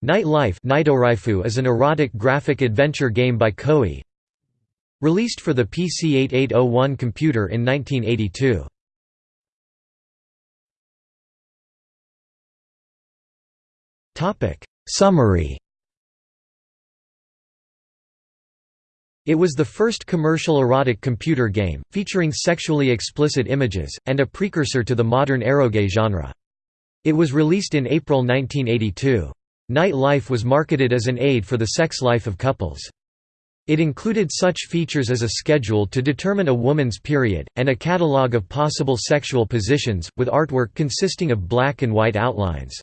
Night Life is an erotic graphic adventure game by Koei. Released for the PC-8801 computer in 1982. Summary It was the first commercial erotic computer game, featuring sexually explicit images, and a precursor to the modern eroge genre. It was released in April 1982. Night Life was marketed as an aid for the sex life of couples. It included such features as a schedule to determine a woman's period, and a catalogue of possible sexual positions, with artwork consisting of black and white outlines.